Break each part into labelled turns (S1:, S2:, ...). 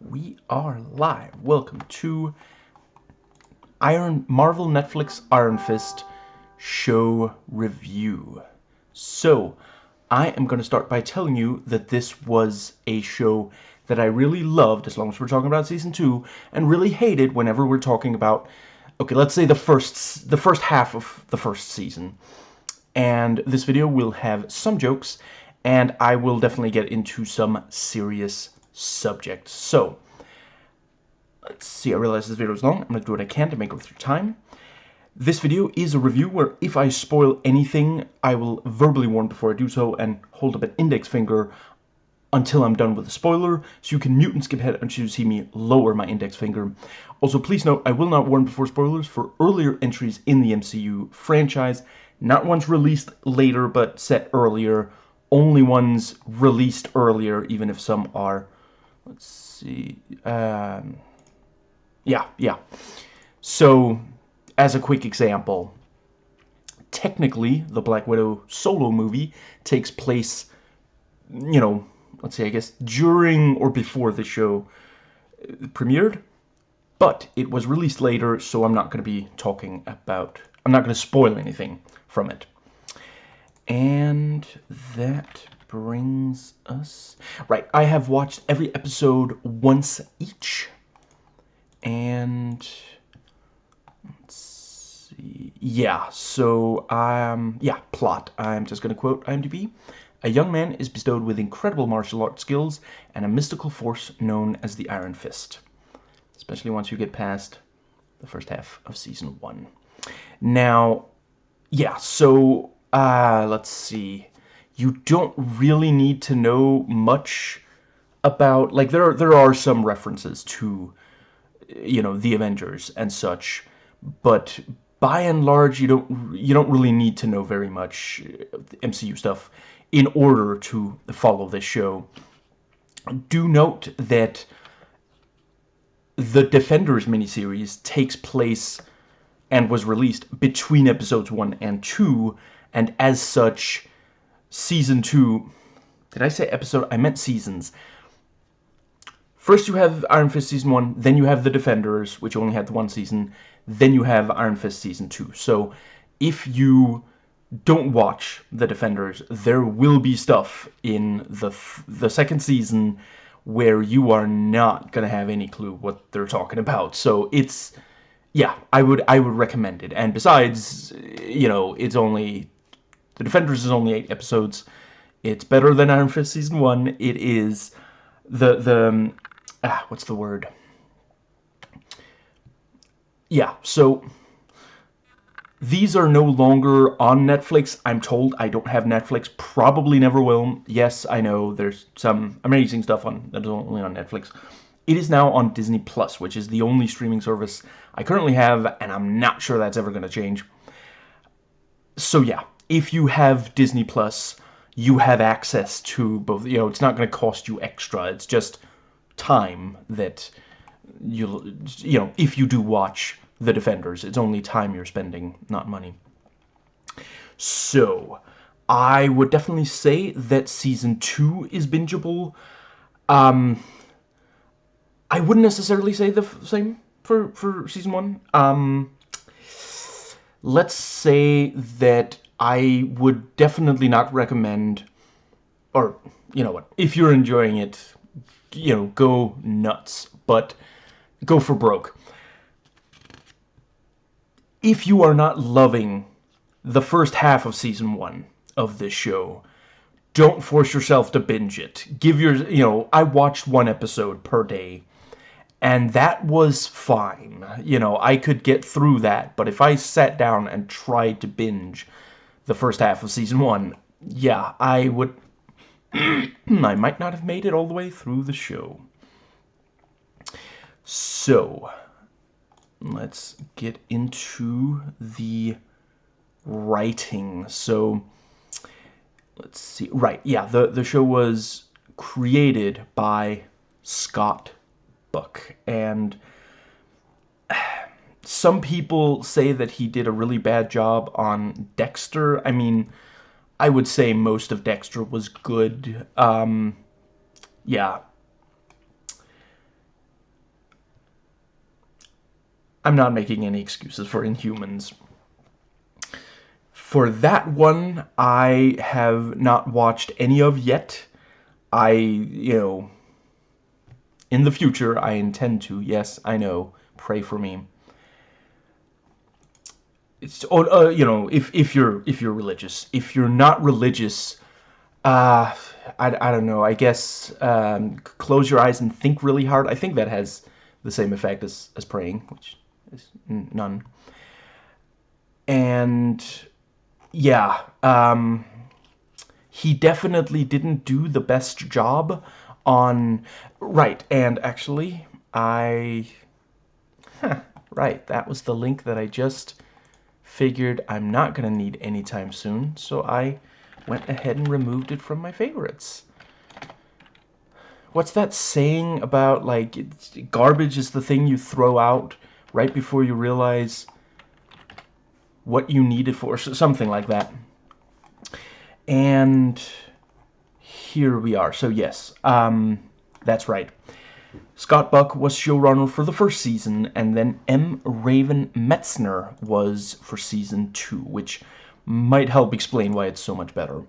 S1: we are live. Welcome to Iron Marvel Netflix Iron Fist show review. So, I am going to start by telling you that this was a show that I really loved, as long as we're talking about season two, and really hated whenever we're talking about, okay, let's say the first the first half of the first season. And this video will have some jokes, and I will definitely get into some serious subject. So, let's see, I realize this video is long. I'm going to do what I can to make it through time. This video is a review where if I spoil anything, I will verbally warn before I do so and hold up an index finger until I'm done with the spoiler, so you can mute and skip ahead until you see me lower my index finger. Also, please note, I will not warn before spoilers for earlier entries in the MCU franchise, not ones released later but set earlier, only ones released earlier, even if some are let's see, um, yeah, yeah. So, as a quick example, technically, the Black Widow solo movie takes place, you know, let's say, I guess, during or before the show premiered, but it was released later, so I'm not going to be talking about, I'm not going to spoil anything from it. And that brings us... Right, I have watched every episode once each. And... Let's see... Yeah, so, um, yeah, plot. I'm just going to quote IMDb. A young man is bestowed with incredible martial arts skills and a mystical force known as the Iron Fist. Especially once you get past the first half of Season 1. Now, yeah, so, uh, let's see you don't really need to know much about like there are, there are some references to you know the Avengers and such but by and large you don't you don't really need to know very much uh, MCU stuff in order to follow this show. Do note that the Defenders miniseries takes place and was released between episodes 1 and 2 and as such season two. Did I say episode? I meant seasons. First you have Iron Fist season one, then you have The Defenders, which only had one season, then you have Iron Fist season two. So if you don't watch The Defenders, there will be stuff in the the second season where you are not gonna have any clue what they're talking about. So it's yeah, I would I would recommend it. And besides, you know, it's only the Defenders is only eight episodes. It's better than Iron Fist Season 1. It is the, the, um, ah, what's the word? Yeah, so these are no longer on Netflix. I'm told I don't have Netflix. Probably never will. Yes, I know there's some amazing stuff on that is only on Netflix. It is now on Disney Plus, which is the only streaming service I currently have, and I'm not sure that's ever going to change. So yeah, if you have Disney Plus, you have access to both. You know, it's not going to cost you extra. It's just time that you'll, you know, if you do watch The Defenders, it's only time you're spending, not money. So, I would definitely say that Season 2 is bingeable. Um, I wouldn't necessarily say the same for, for Season 1. Um, let's say that I would definitely not recommend, or, you know what, if you're enjoying it, you know, go nuts, but go for broke. If you are not loving the first half of season one of this show, don't force yourself to binge it. Give your, you know, I watched one episode per day, and that was fine. You know, I could get through that, but if I sat down and tried to binge the first half of season one, yeah, I would... I might not have made it all the way through the show. So, let's get into the writing. So, let's see. Right, yeah, the, the show was created by Scott Buck. And some people say that he did a really bad job on Dexter. I mean, I would say most of Dexter was good. Um, yeah. I'm not making any excuses for Inhumans. For that one, I have not watched any of yet. I, you know, in the future, I intend to. Yes, I know. Pray for me. It's, uh, you know, if, if you're, if you're religious. If you're not religious, uh, I, I don't know. I guess, um, close your eyes and think really hard. I think that has the same effect as, as praying, which is none. And yeah, um, he definitely didn't do the best job on... Right, and actually, I... Huh, right, that was the link that I just figured I'm not going to need anytime soon, so I went ahead and removed it from my favorites. What's that saying about, like, garbage is the thing you throw out right before you realize what you need it for, something like that. And here we are. So yes, um, that's right. Scott Buck was showrunner for the first season, and then M. Raven Metzner was for season two, which might help explain why it's so much better.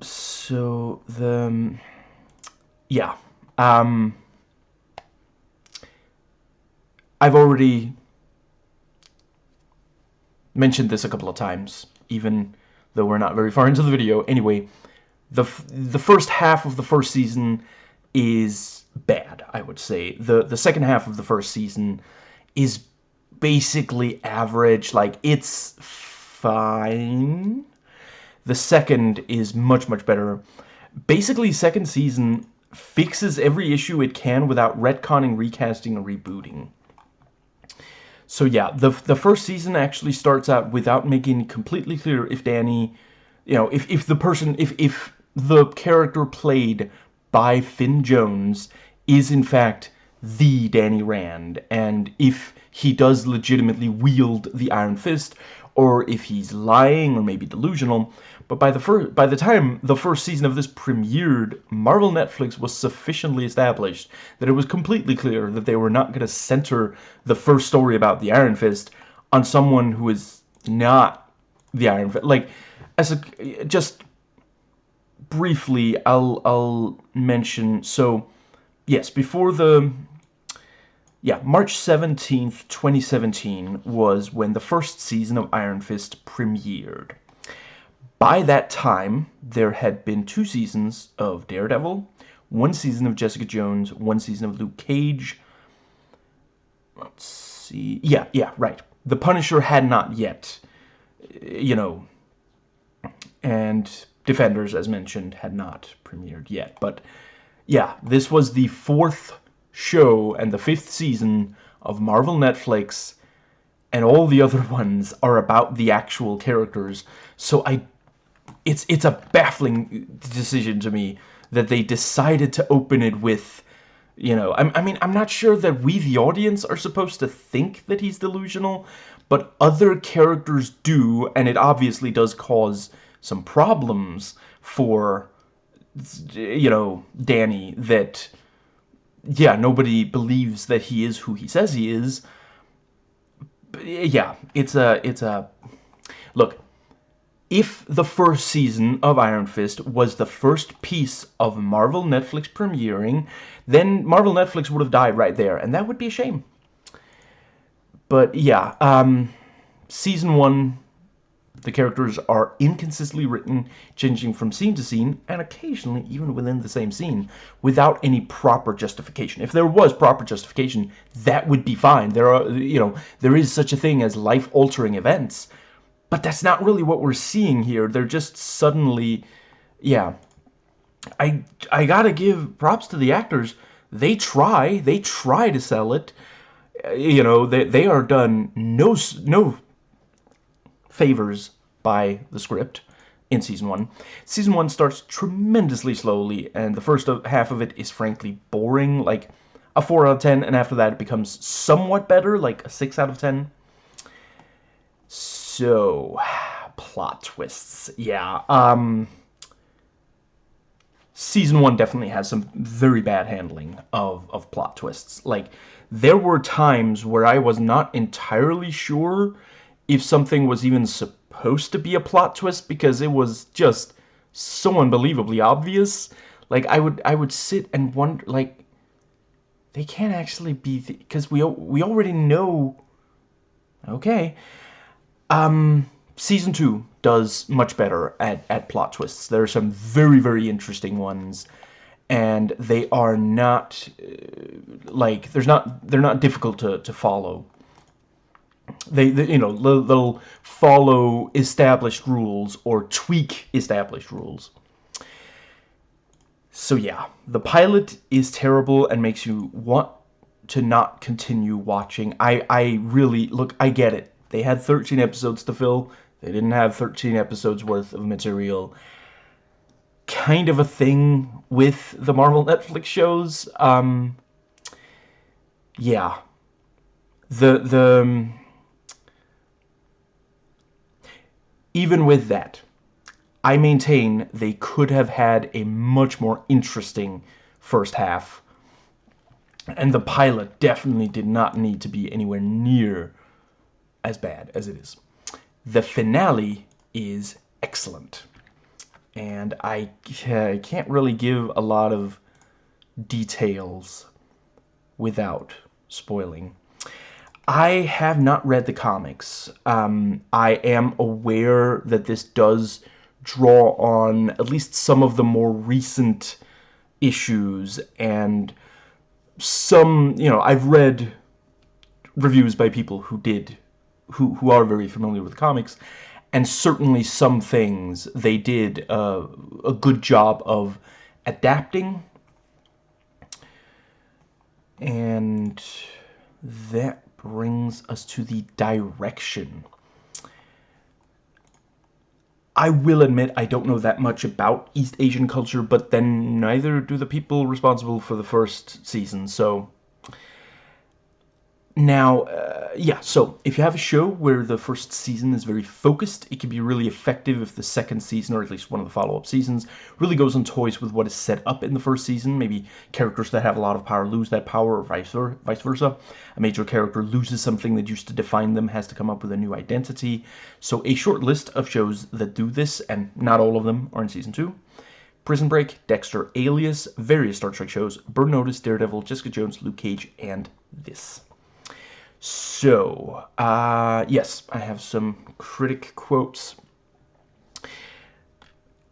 S1: So, the... Yeah. Um, I've already mentioned this a couple of times, even though we're not very far into the video. Anyway, the, the first half of the first season is bad, I would say. The, the second half of the first season is basically average. Like, it's fine. The second is much, much better. Basically, second season fixes every issue it can without retconning, recasting, or rebooting. So yeah, the the first season actually starts out without making completely clear if Danny, you know, if if the person if if the character played by Finn Jones is in fact the Danny Rand, and if he does legitimately wield the Iron Fist, or if he's lying or maybe delusional. But by the first, by the time the first season of this premiered, Marvel Netflix was sufficiently established that it was completely clear that they were not going to center the first story about the Iron Fist on someone who is not the Iron Fist. Like, as a just briefly, I'll I'll mention. So, yes, before the yeah, March 17th, 2017 was when the first season of Iron Fist premiered. By that time, there had been two seasons of Daredevil, one season of Jessica Jones, one season of Luke Cage. Let's see. Yeah, yeah, right. The Punisher had not yet, you know, and Defenders, as mentioned, had not premiered yet. But yeah, this was the fourth show and the fifth season of Marvel Netflix and all the other ones are about the actual characters. So I it's it's a baffling decision to me that they decided to open it with you know, I, I mean, I'm not sure that we, the audience, are supposed to think that he's delusional, but other characters do, and it obviously does cause some problems for, you know, Danny that yeah, nobody believes that he is who he says he is. But yeah, it's a, it's a, look, if the first season of Iron Fist was the first piece of Marvel Netflix premiering, then Marvel Netflix would have died right there, and that would be a shame. But yeah, um, season one the characters are inconsistently written, changing from scene to scene, and occasionally even within the same scene, without any proper justification. If there was proper justification, that would be fine. There are, you know, there is such a thing as life-altering events, but that's not really what we're seeing here. They're just suddenly, yeah. I, I gotta give props to the actors. They try, they try to sell it. Uh, you know, they, they are done no, no favors by the script in Season 1. Season 1 starts tremendously slowly, and the first half of it is frankly boring, like a 4 out of 10, and after that it becomes somewhat better, like a 6 out of 10. So, plot twists, yeah, um... season one definitely has some very bad handling of, of plot twists. Like, there were times where I was not entirely sure if something was even supposed to be a plot twist because it was just so unbelievably obvious. Like, I would, I would sit and wonder, like, they can't actually be, because we, we already know, okay. Um, season two does much better at, at plot twists. There are some very, very interesting ones, and they are not, uh, like, there's not, they're not difficult to, to follow. They, they, you know, they'll, they'll follow established rules or tweak established rules. So yeah, the pilot is terrible and makes you want to not continue watching. I, I really, look, I get it. They had 13 episodes to fill. They didn't have 13 episodes worth of material. Kind of a thing with the Marvel Netflix shows. Um, yeah. The, the... Um, even with that, I maintain they could have had a much more interesting first half. And the pilot definitely did not need to be anywhere near as bad as it is. The finale is excellent. And I, can't really give a lot of details without spoiling. I have not read the comics. Um, I am aware that this does draw on at least some of the more recent issues and some, you know, I've read reviews by people who did who, who are very familiar with comics, and certainly some things they did uh, a good job of adapting. And that brings us to the direction. I will admit I don't know that much about East Asian culture, but then neither do the people responsible for the first season, so now, uh, yeah, so if you have a show where the first season is very focused, it can be really effective if the second season, or at least one of the follow-up seasons, really goes on toys with what is set up in the first season. Maybe characters that have a lot of power lose that power, or vice, vice versa. A major character loses something that used to define them, has to come up with a new identity. So a short list of shows that do this, and not all of them are in Season 2. Prison Break, Dexter, Alias, various Star Trek shows, Burn Notice, Daredevil, Jessica Jones, Luke Cage, and this. So, uh, yes, I have some critic quotes.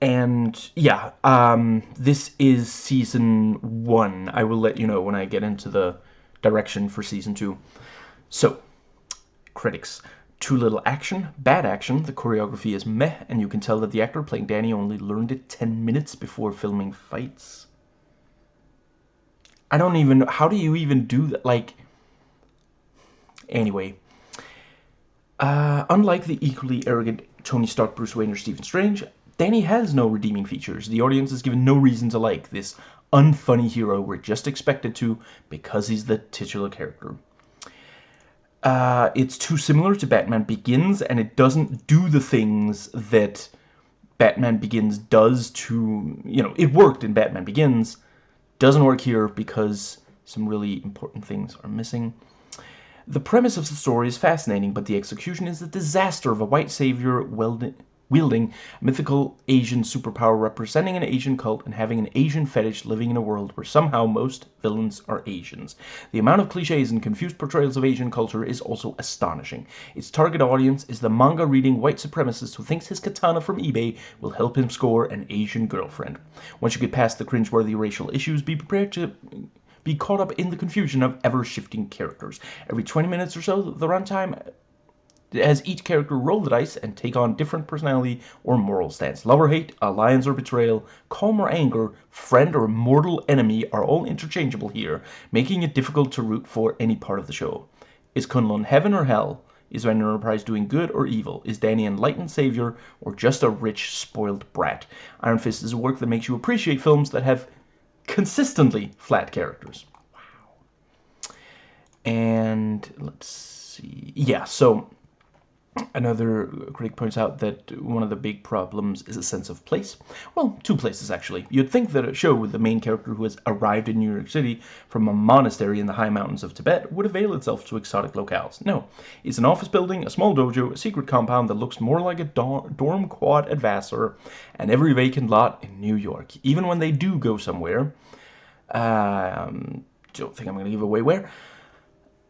S1: And, yeah, um, this is season one. I will let you know when I get into the direction for season two. So, critics. Too little action, bad action, the choreography is meh, and you can tell that the actor playing Danny only learned it 10 minutes before filming fights. I don't even, know how do you even do that? Like, Anyway, uh, unlike the equally arrogant Tony Stark, Bruce Wayne, or Stephen Strange, Danny has no redeeming features. The audience is given no reason to like this unfunny hero we're just expected to because he's the titular character. Uh, it's too similar to Batman Begins, and it doesn't do the things that Batman Begins does to, you know, it worked in Batman Begins, doesn't work here because some really important things are missing. The premise of the story is fascinating, but the execution is a disaster of a white savior wielding mythical Asian superpower representing an Asian cult and having an Asian fetish living in a world where somehow most villains are Asians. The amount of cliches and confused portrayals of Asian culture is also astonishing. Its target audience is the manga-reading white supremacist who thinks his katana from eBay will help him score an Asian girlfriend. Once you get past the cringeworthy racial issues, be prepared to be caught up in the confusion of ever-shifting characters. Every 20 minutes or so, the runtime has each character roll the dice and take on different personality or moral stance. Love or hate, alliance or betrayal, calm or anger, friend or mortal enemy are all interchangeable here, making it difficult to root for any part of the show. Is Kunlun heaven or hell? Is Rand Enterprise doing good or evil? Is Danny an enlightened savior or just a rich, spoiled brat? Iron Fist is a work that makes you appreciate films that have consistently flat characters. Wow. And let's see. Yeah, so Another critic points out that one of the big problems is a sense of place. Well, two places actually. You'd think that a show with the main character who has arrived in New York City from a monastery in the high mountains of Tibet would avail itself to exotic locales. No, it's an office building, a small dojo, a secret compound that looks more like a dorm quad at Vassar, and every vacant lot in New York. Even when they do go somewhere, um, don't think I'm going to give away where.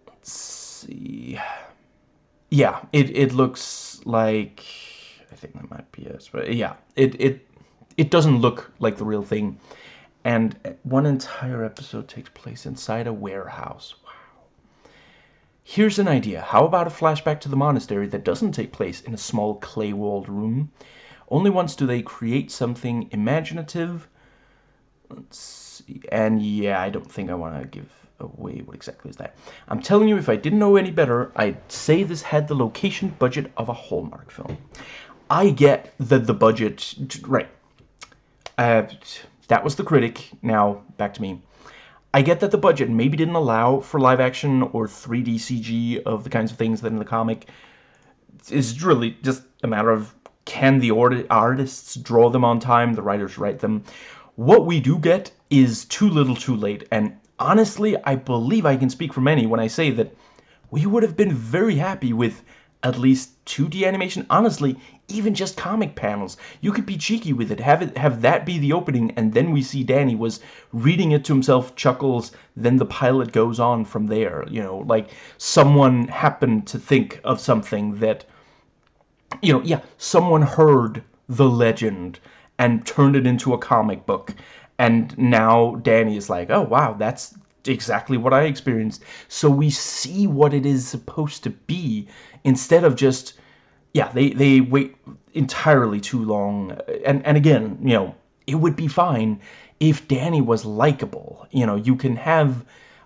S1: Let's see yeah, it, it looks like I think that might be it, but yeah, it it it doesn't look like the real thing. And one entire episode takes place inside a warehouse. Wow. Here's an idea. How about a flashback to the monastery that doesn't take place in a small clay-walled room? Only once do they create something imaginative. Let's see. And yeah, I don't think I want to give away. What exactly is that? I'm telling you, if I didn't know any better, I'd say this had the location budget of a Hallmark film. I get that the budget... Right. Uh, that was the critic. Now, back to me. I get that the budget maybe didn't allow for live action or 3D CG of the kinds of things that in the comic is really just a matter of can the artists draw them on time, the writers write them. What we do get is too little too late, and honestly, I believe I can speak for many when I say that we would have been very happy with at least 2D animation. Honestly, even just comic panels. You could be cheeky with it. Have it have that be the opening, and then we see Danny was reading it to himself, chuckles, then the pilot goes on from there. You know, like someone happened to think of something that, you know, yeah, someone heard the legend and turned it into a comic book and now Danny is like, oh, wow, that's exactly what I experienced. So we see what it is supposed to be instead of just, yeah, they, they wait entirely too long. And, and again, you know, it would be fine if Danny was likable. You know, you can have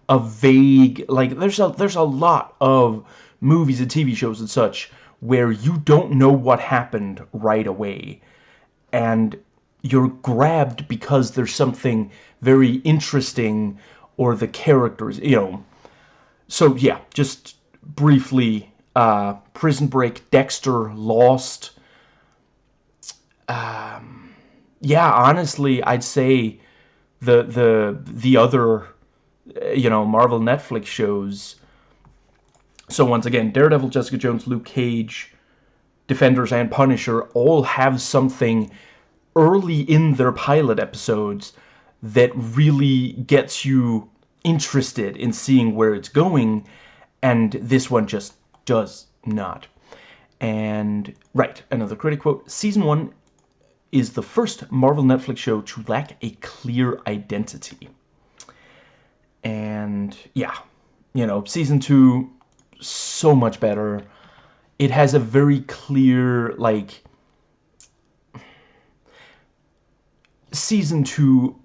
S1: a vague, like, there's a, there's a lot of movies and TV shows and such where you don't know what happened right away. And you're grabbed because there's something very interesting or the characters, you know. So yeah, just briefly, uh, Prison Break, Dexter, Lost. Um, yeah, honestly, I'd say the the the other, you know, Marvel Netflix shows. So once again, Daredevil, Jessica Jones, Luke Cage, Defenders, and Punisher all have something early in their pilot episodes that really gets you interested in seeing where it's going and this one just does not. And right another critic quote season one is the first Marvel Netflix show to lack a clear identity. And yeah you know season two so much better. It has a very clear like season two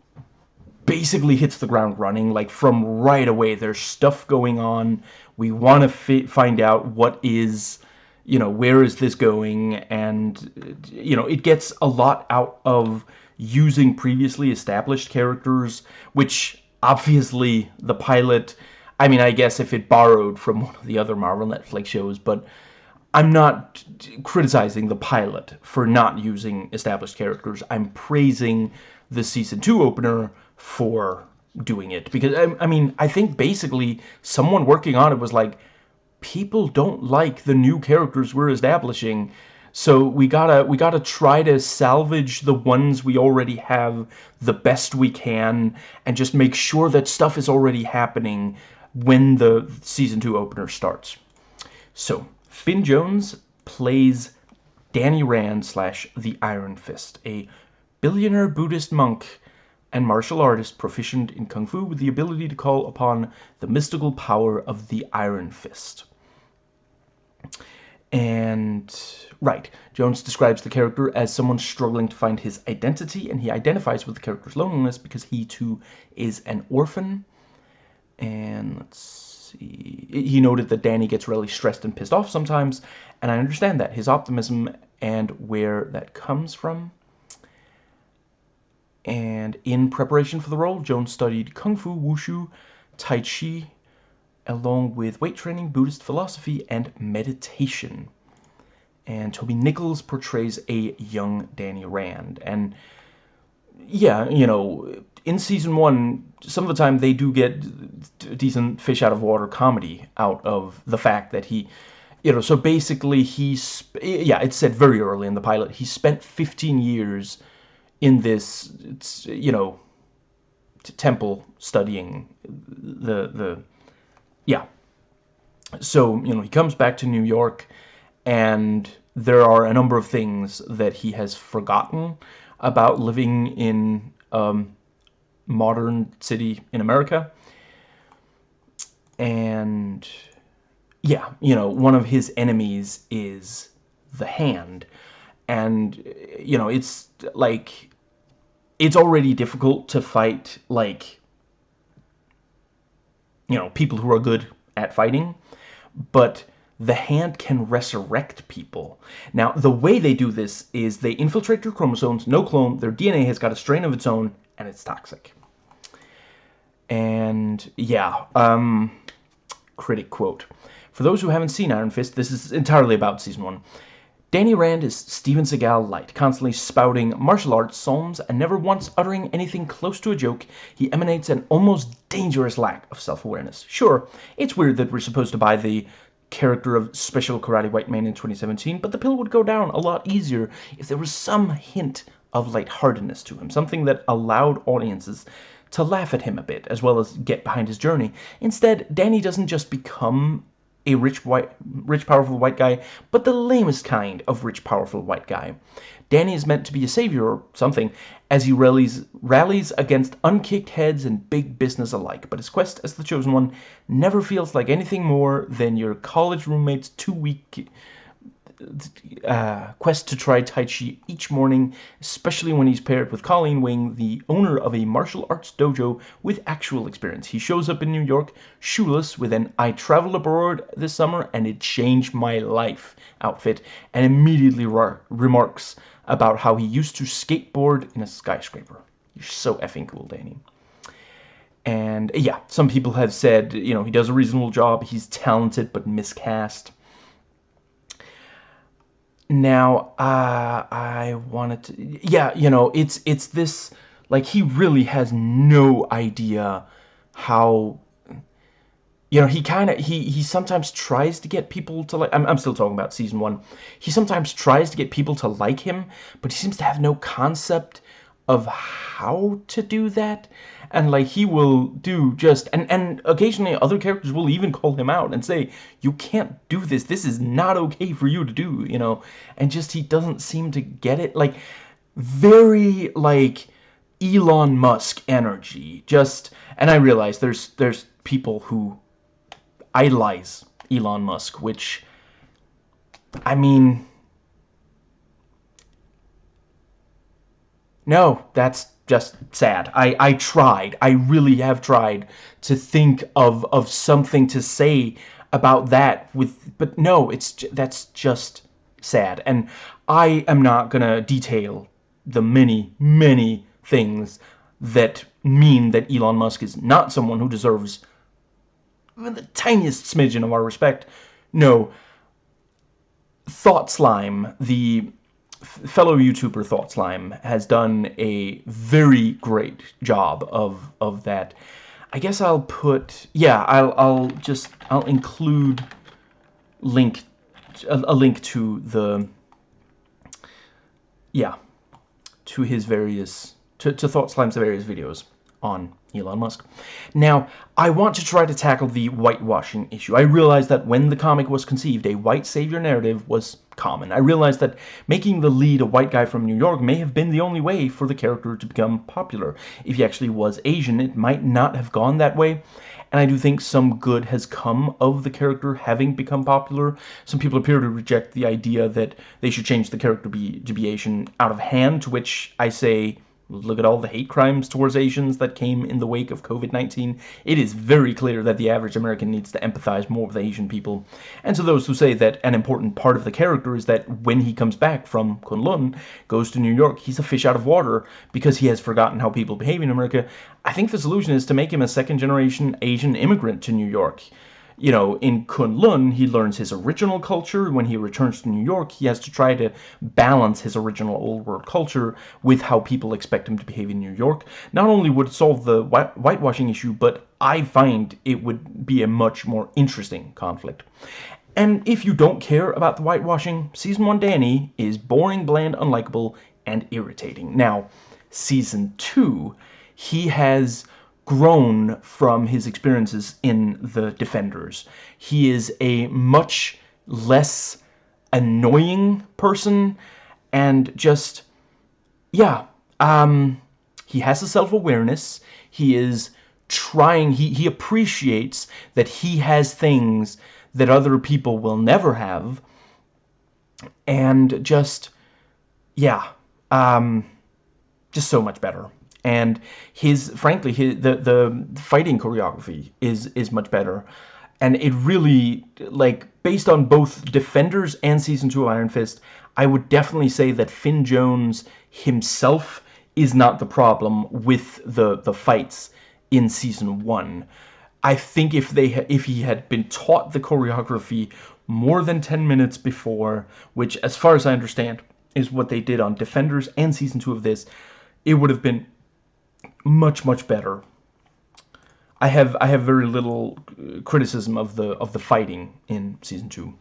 S1: basically hits the ground running. Like from right away there's stuff going on. We want to find out what is you know where is this going? And you know it gets a lot out of using previously established characters which obviously the pilot I mean I guess if it borrowed from one of the other Marvel Netflix shows but I'm not criticizing the pilot for not using established characters. I'm praising the season 2 opener for doing it. Because, I, I, mean, I think basically someone working on it was like, people don't like the new characters we're establishing. So we gotta we gotta try to salvage the ones we already have the best we can and just make sure that stuff is already happening when the season 2 opener starts. So, Finn Jones plays Danny Rand slash the Iron Fist, a billionaire Buddhist monk and martial artist proficient in Kung Fu with the ability to call upon the mystical power of the Iron Fist. And, right, Jones describes the character as someone struggling to find his identity, and he identifies with the character's loneliness because he too is an orphan. And let's. He noted that Danny gets really stressed and pissed off sometimes, and I understand that, his optimism and where that comes from. And in preparation for the role, Jones studied Kung Fu, Wushu, Tai Chi, along with weight training, Buddhist philosophy, and meditation. and Toby Nichols portrays a young Danny Rand. And yeah, you know, in season one, some of the time they do get decent fish out of water comedy out of the fact that he, you know, so basically he's, yeah, it said very early in the pilot, he spent 15 years in this, you know, temple studying the, the, yeah. So, you know, he comes back to New York and there are a number of things that he has forgotten about living in um, modern city in America. And yeah, you know, one of his enemies is the hand. And, you know, it's like, it's already difficult to fight, like, you know, people who are good at fighting. But the hand can resurrect people. Now, the way they do this is they infiltrate your chromosomes, no clone, their DNA has got a strain of its own, and it's toxic. And, yeah, um, critic quote. For those who haven't seen Iron Fist, this is entirely about Season 1. Danny Rand is Steven Seagal light, constantly spouting martial arts psalms and never once uttering anything close to a joke. He emanates an almost dangerous lack of self-awareness. Sure, it's weird that we're supposed to buy the character of Special Karate White Man in 2017, but the pill would go down a lot easier if there was some hint of lightheartedness to him, something that allowed audiences to laugh at him a bit, as well as get behind his journey. Instead, Danny doesn't just become a rich, white, rich, powerful white guy, but the lamest kind of rich, powerful white guy. Danny is meant to be a savior or something as he rallies, rallies against unkicked heads and big business alike. But his quest as the Chosen One never feels like anything more than your college roommate's two-week uh, quest to try Tai Chi each morning, especially when he's paired with Colleen Wing, the owner of a martial arts dojo with actual experience. He shows up in New York, shoeless, with an I traveled abroad this summer and it changed my life outfit, and immediately remarks about how he used to skateboard in a skyscraper. You're so effing cool, Danny. And yeah, some people have said, you know, he does a reasonable job, he's talented but miscast. Now, uh, I wanted to, yeah, you know, it's, it's this, like, he really has no idea how you know, he kind of, he, he sometimes tries to get people to like, I'm, I'm still talking about season one. He sometimes tries to get people to like him, but he seems to have no concept of how to do that. And like, he will do just, and, and occasionally other characters will even call him out and say, you can't do this. This is not okay for you to do, you know, and just, he doesn't seem to get it. Like, very, like, Elon Musk energy. Just, and I realize there's, there's people who idolize Elon Musk, which, I mean, no, that's just sad. I, I tried, I really have tried to think of, of something to say about that with, but no, it's, that's just sad. And I am not gonna detail the many, many things that mean that Elon Musk is not someone who deserves even the tiniest smidgen of our respect. No. Thought Slime, the fellow YouTuber Thought Slime, has done a very great job of of that. I guess I'll put yeah, I'll I'll just I'll include link a, a link to the yeah to his various to, to Thought Slime's various videos on Elon Musk. Now, I want to try to tackle the whitewashing issue. I realized that when the comic was conceived, a white savior narrative was common. I realized that making the lead a white guy from New York may have been the only way for the character to become popular. If he actually was Asian, it might not have gone that way. And I do think some good has come of the character having become popular. Some people appear to reject the idea that they should change the character be, to be Asian out of hand, to which I say Look at all the hate crimes towards Asians that came in the wake of COVID-19. It is very clear that the average American needs to empathize more with Asian people. And to those who say that an important part of the character is that when he comes back from Kunlun, goes to New York, he's a fish out of water because he has forgotten how people behave in America, I think the solution is to make him a second-generation Asian immigrant to New York. You know, in Kunlun, he learns his original culture. When he returns to New York, he has to try to balance his original old world culture with how people expect him to behave in New York. Not only would it solve the whitewashing issue, but I find it would be a much more interesting conflict. And if you don't care about the whitewashing, Season 1 Danny is boring, bland, unlikable, and irritating. Now, Season 2, he has grown from his experiences in the Defenders. He is a much less annoying person and just, yeah, um, he has a self-awareness. He is trying, he, he appreciates that he has things that other people will never have. And just, yeah, um, just so much better and his frankly his, the the fighting choreography is is much better. And it really like based on both defenders and season 2 of iron fist i would definitely say that finn jones himself is not the problem with the the fights in season 1 i think if they if he had been taught the choreography more than 10 minutes before which as far as i understand is what they did on defenders and season 2 of this it would have been much much better. I have I have very little uh, criticism of the of the fighting in season two.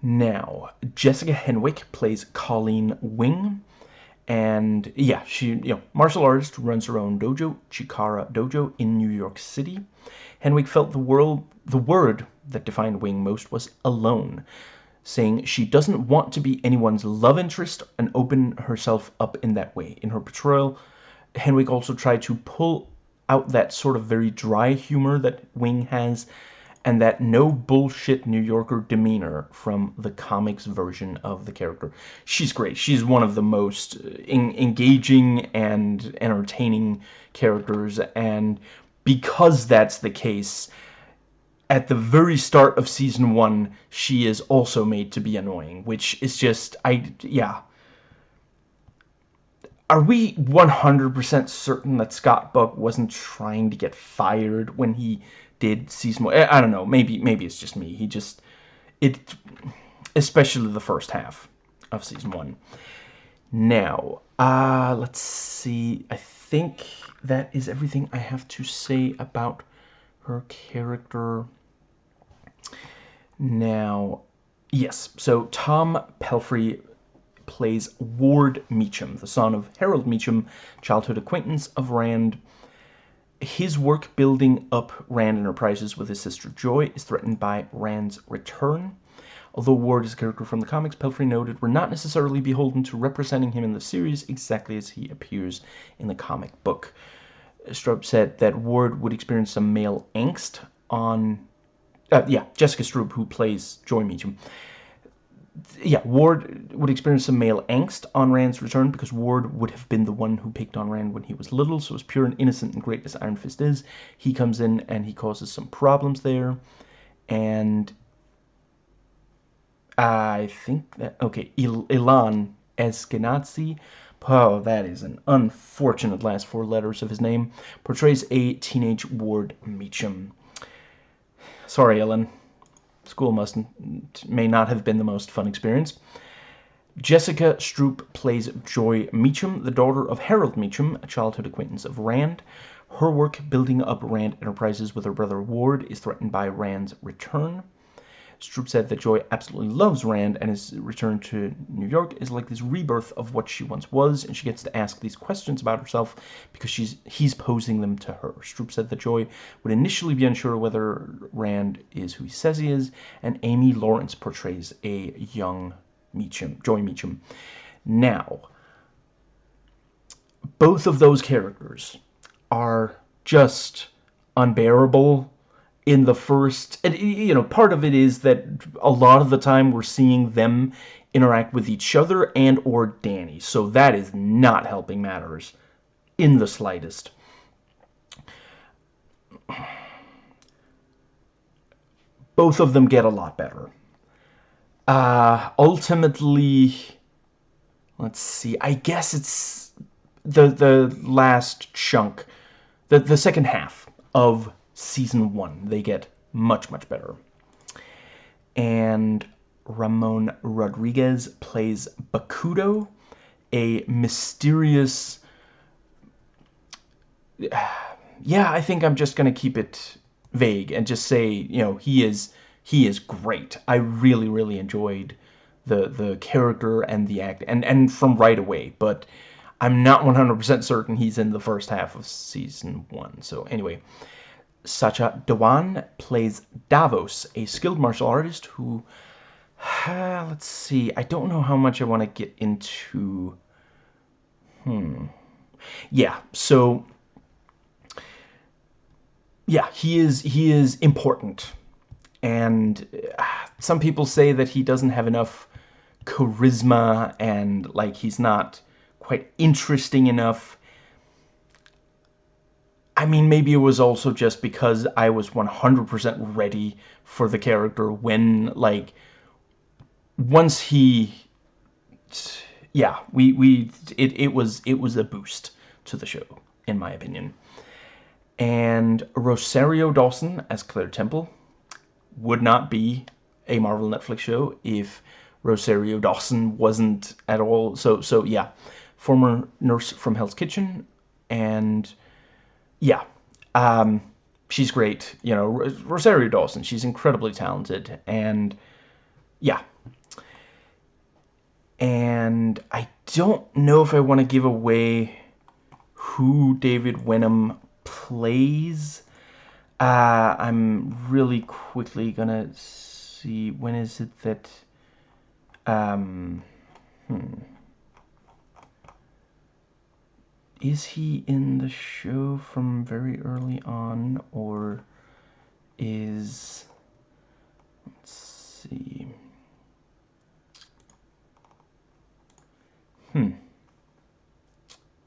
S1: Now, Jessica Henwick plays Colleen Wing, and yeah, she you know martial artist runs her own dojo, Chikara Dojo in New York City. Henwick felt the world the word that defined Wing most was alone, saying she doesn't want to be anyone's love interest and open herself up in that way. In her portrayal Henwick also tried to pull out that sort of very dry humor that Wing has and that no bullshit New Yorker demeanor from the comics version of the character. She's great. She's one of the most uh, engaging and entertaining characters and because that's the case at the very start of season 1 she is also made to be annoying which is just I yeah are we 100% certain that Scott Buck wasn't trying to get fired when he did season one? I don't know. Maybe maybe it's just me. He just it especially the first half of season one. Now, uh let's see. I think that is everything I have to say about her character. Now, yes. So Tom Pelphrey plays Ward Meacham, the son of Harold Meacham, childhood acquaintance of Rand. His work building up Rand Enterprises with his sister Joy is threatened by Rand's return. Although Ward is a character from the comics, Pelphrey noted we're not necessarily beholden to representing him in the series exactly as he appears in the comic book. Stroup said that Ward would experience some male angst on... Uh, yeah, Jessica Stroup, who plays Joy Meacham, yeah, Ward would experience some male angst on Rand's return because Ward would have been the one who picked on Rand when he was little, so as pure and innocent and great as Iron Fist is, he comes in and he causes some problems there. And I think that, okay, Il Ilan Eskenazi, oh, that is an unfortunate last four letters of his name, portrays a teenage Ward Meacham. Sorry, Ellen school must may not have been the most fun experience. Jessica Stroup plays Joy Meacham, the daughter of Harold Meacham, a childhood acquaintance of Rand. Her work building up Rand Enterprises with her brother Ward is threatened by Rand's return. Stroup said that Joy absolutely loves Rand and his return to New York is like this rebirth of what she once was and she gets to ask these questions about herself because she's he's posing them to her. Stroup said that Joy would initially be unsure whether Rand is who he says he is and Amy Lawrence portrays a young Meacham, Joy Meacham. Now, both of those characters are just unbearable in the first and you know part of it is that a lot of the time we're seeing them interact with each other and or Danny. So that is not helping matters in the slightest. Both of them get a lot better. Uh ultimately let's see I guess it's the the last chunk the the second half of season one. They get much, much better. And Ramon Rodriguez plays Bakuto, a mysterious... Yeah, I think I'm just going to keep it vague and just say, you know, he is he is great. I really, really enjoyed the the character and the act, and and from right away. But I'm not 100% certain he's in the first half of season one. So anyway, Sacha Dhawan plays Davos, a skilled martial artist who, uh, let's see, I don't know how much I want to get into. Hmm. Yeah, so yeah, he is he is important, and uh, some people say that he doesn't have enough charisma and like he's not quite interesting enough. I mean, maybe it was also just because I was 100% ready for the character when, like, once he, yeah, we, we, it, it was, it was a boost to the show, in my opinion. And Rosario Dawson as Claire Temple would not be a Marvel Netflix show if Rosario Dawson wasn't at all, so, so, yeah former nurse from Hell's Kitchen, and yeah, um, she's great. You know, Rosario Dawson, she's incredibly talented, and yeah. And I don't know if I want to give away who David Wenham plays. Uh, I'm really quickly gonna see when is it that um hmm is he in the show from very early on or is let's see. Hmm.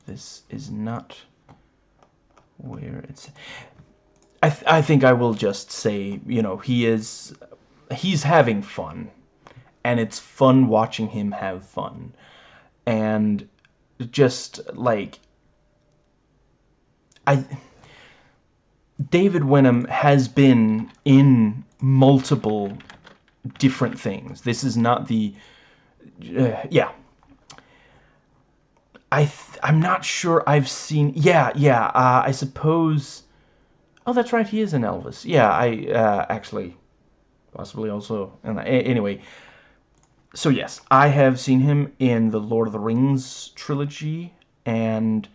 S1: This is not where it's I, th I think I will just say you know he is he's having fun and it's fun watching him have fun. And just like I David Wenham has been in multiple different things. This is not the uh, yeah. I I'm not sure I've seen yeah yeah uh, I suppose oh that's right he is in Elvis yeah I uh, actually possibly also and anyway so yes I have seen him in the Lord of the Rings trilogy and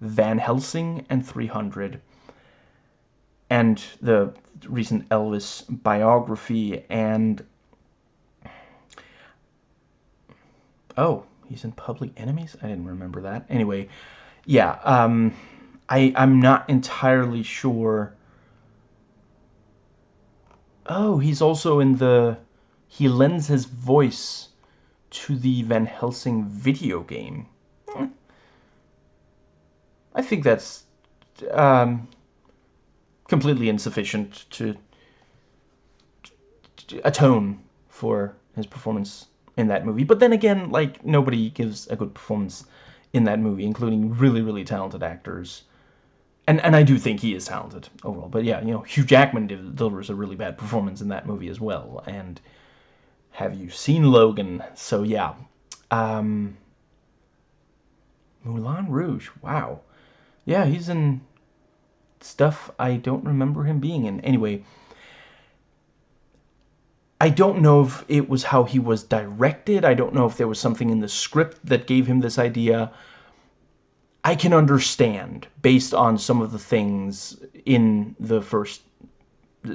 S1: Van Helsing and 300 and the recent Elvis biography and oh he's in Public Enemies? I didn't remember that. Anyway yeah um, I I'm not entirely sure. Oh he's also in the he lends his voice to the Van Helsing video game. I think that's um, completely insufficient to, to atone for his performance in that movie. But then again, like, nobody gives a good performance in that movie, including really, really talented actors. And, and I do think he is talented overall. But yeah, you know, Hugh Jackman delivers a really bad performance in that movie as well. And have you seen Logan? So yeah. Um, Moulin Rouge, wow. Yeah, he's in stuff I don't remember him being in. Anyway, I don't know if it was how he was directed. I don't know if there was something in the script that gave him this idea. I can understand, based on some of the things in the first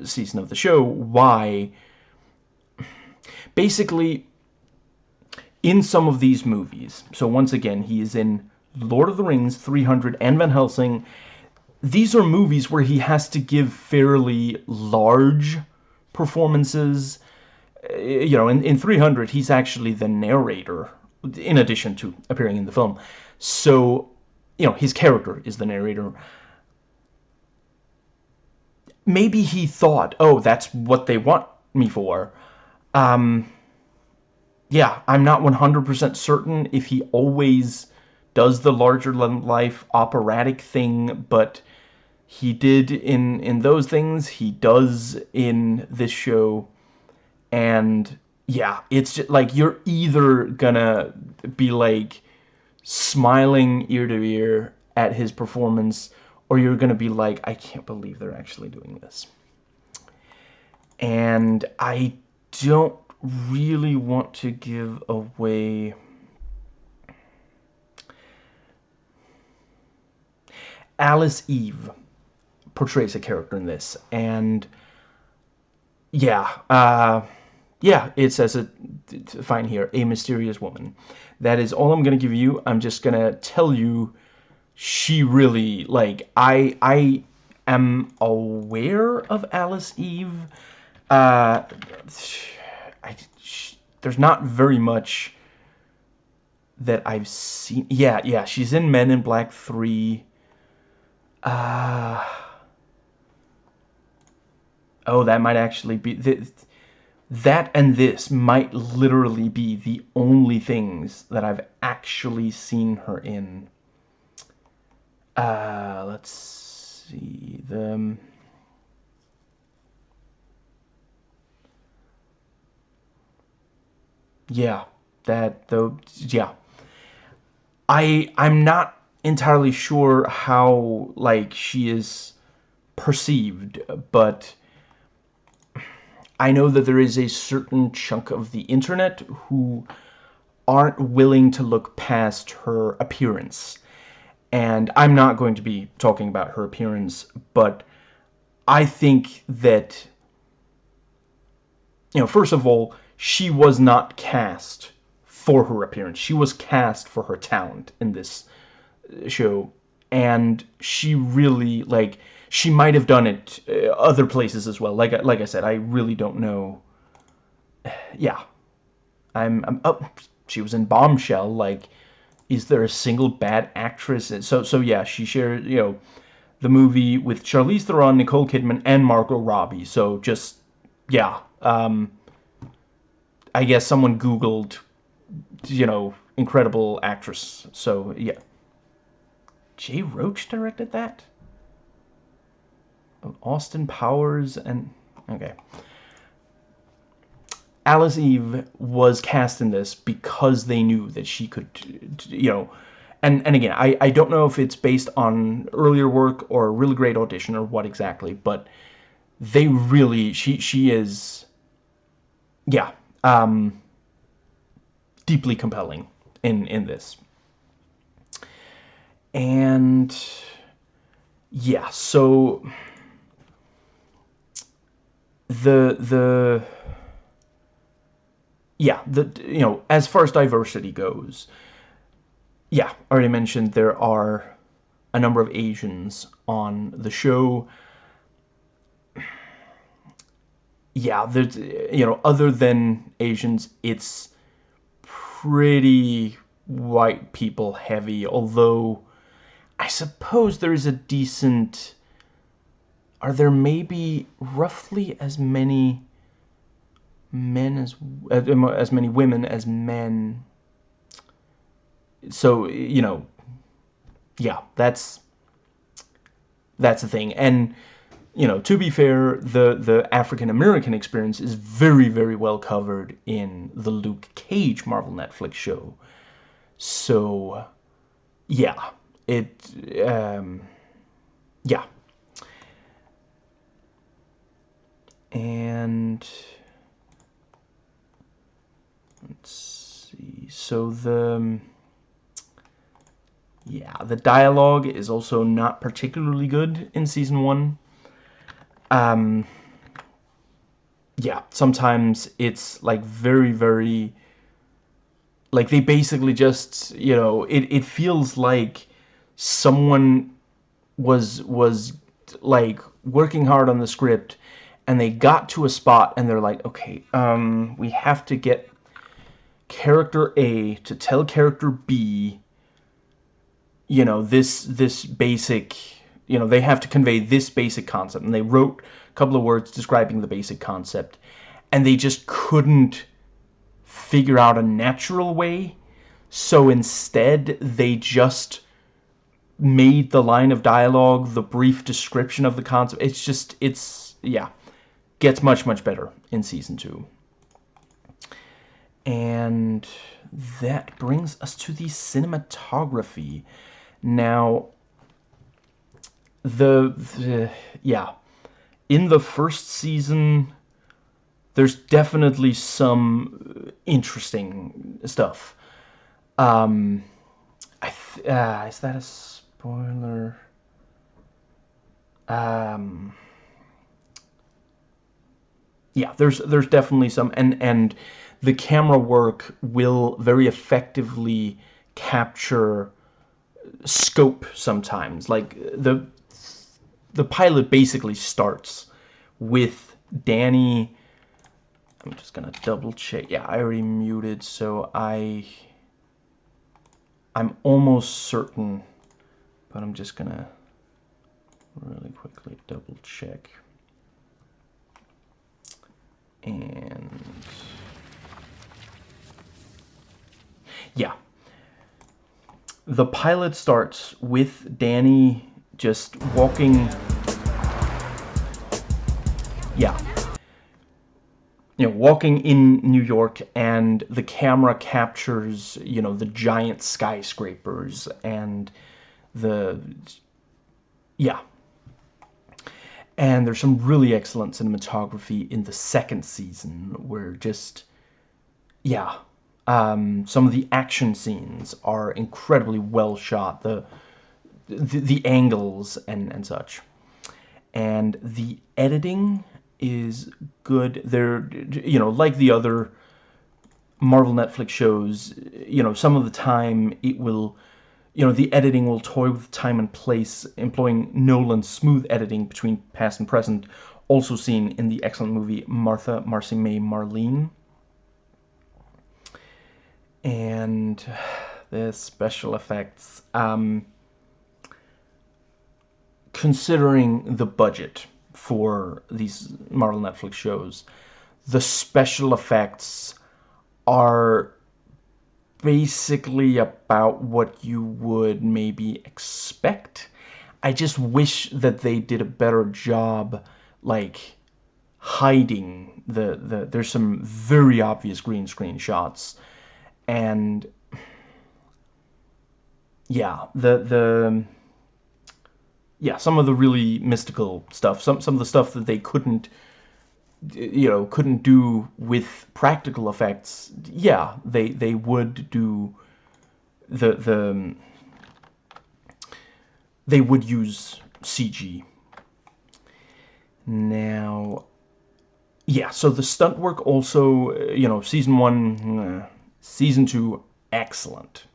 S1: season of the show, why... Basically, in some of these movies, so once again, he is in Lord of the Rings, 300, and Van Helsing, these are movies where he has to give fairly large performances. Uh, you know, in, in 300, he's actually the narrator, in addition to appearing in the film. So, you know, his character is the narrator. Maybe he thought, oh, that's what they want me for. Um, yeah, I'm not 100% certain if he always does the larger-than-life operatic thing, but he did in in those things he does in this show. And yeah it's just like you're either gonna be like smiling ear to ear at his performance or you're gonna be like I can't believe they're actually doing this. And I don't really want to give away Alice Eve portrays a character in this, and yeah, uh, yeah, it says it fine here, a mysterious woman. That is all I'm gonna give you. I'm just gonna tell you, she really like I I am aware of Alice Eve. Uh, I, she, there's not very much that I've seen. Yeah, yeah, she's in Men in Black 3. Uh, oh, that might actually be... The, that and this might literally be the only things that I've actually seen her in. Uh, let's see. The... Yeah, that though. Yeah, I I'm not entirely sure how like she is perceived, but I know that there is a certain chunk of the internet who aren't willing to look past her appearance. And I'm not going to be talking about her appearance, but I think that, you know, first of all, she was not cast for her appearance. She was cast for her talent in this show. And she really, like, she might have done it uh, other places as well. Like, like I said, I really don't know. Yeah. I'm, I'm. Oh, she was in Bombshell. Like, is there a single bad actress? So, so yeah, she shared, you know, the movie with Charlize Theron, Nicole Kidman, and Margot Robbie. So just, yeah. Um, I guess someone Googled, you know, incredible actress. So, yeah. Jay Roach directed that? Austin Powers and... Okay. Alice Eve was cast in this because they knew that she could, you know... And, and again, I, I don't know if it's based on earlier work or a really great audition or what exactly, but they really... She, she is... Yeah, um, deeply compelling in in this. And yeah, so the the yeah, the you know, as far as diversity goes, yeah, I already mentioned there are a number of Asians on the show. Yeah, there's, you know, other than Asians, it's pretty white people heavy, although I suppose there is a decent... Are there maybe roughly as many men as... Uh, um, as many women as men? So, you know, yeah, that's... That's the thing. And you know, to be fair, the, the African-American experience is very, very well covered in the Luke Cage Marvel Netflix show. So, yeah, it, um, yeah. And, let's see, so the, yeah, the dialogue is also not particularly good in Season 1 um, yeah, sometimes it's like very, very, like they basically just, you know, it, it feels like someone was, was like working hard on the script and they got to a spot and they're like, okay, um, we have to get character A to tell character B, you know, this, this basic you know, they have to convey this basic concept. And they wrote a couple of words describing the basic concept. And they just couldn't figure out a natural way. So instead, they just made the line of dialogue, the brief description of the concept. It's just, it's, yeah, gets much, much better in Season 2. And that brings us to the cinematography. Now, the, the yeah, in the first season, there's definitely some interesting stuff. Um, I uh, is that a spoiler? Um, yeah, there's there's definitely some, and and the camera work will very effectively capture scope sometimes. Like the the pilot basically starts with Danny. I'm just gonna double check. Yeah, I already muted, so I I'm almost certain, but I'm just gonna really quickly double check. And yeah, the pilot starts with Danny just walking. Yeah. You know, walking in New York and the camera captures, you know, the giant skyscrapers and the... Yeah. And there's some really excellent cinematography in the second season where just... Yeah. Um, some of the action scenes are incredibly well shot. The the, the angles and, and such. And the editing is good. They're, you know, like the other Marvel Netflix shows, you know, some of the time it will, you know, the editing will toy with time and place, employing Nolan's smooth editing between past and present, also seen in the excellent movie Martha, Marcy May, Marlene. And the special effects. Um, considering the budget for these Marvel Netflix shows, the special effects are basically about what you would maybe expect. I just wish that they did a better job, like, hiding the, the there's some very obvious green screen shots and yeah the the yeah, some of the really mystical stuff, some some of the stuff that they couldn't you know, couldn't do with practical effects. Yeah, they they would do the the um, they would use CG. Now yeah, so the stunt work also, uh, you know, season 1, uh, season 2 excellent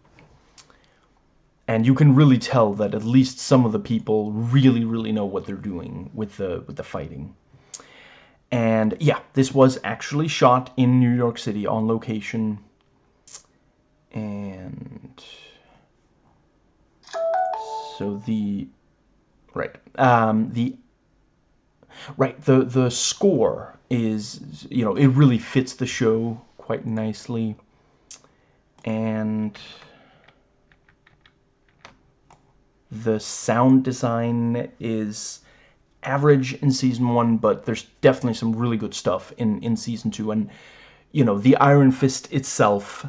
S1: and you can really tell that at least some of the people really really know what they're doing with the with the fighting and yeah this was actually shot in New York City on location. And so the right um, the right the the score is you know it really fits the show quite nicely. And the sound design is average in season one, but there's definitely some really good stuff in, in season two. And, you know, the Iron Fist itself,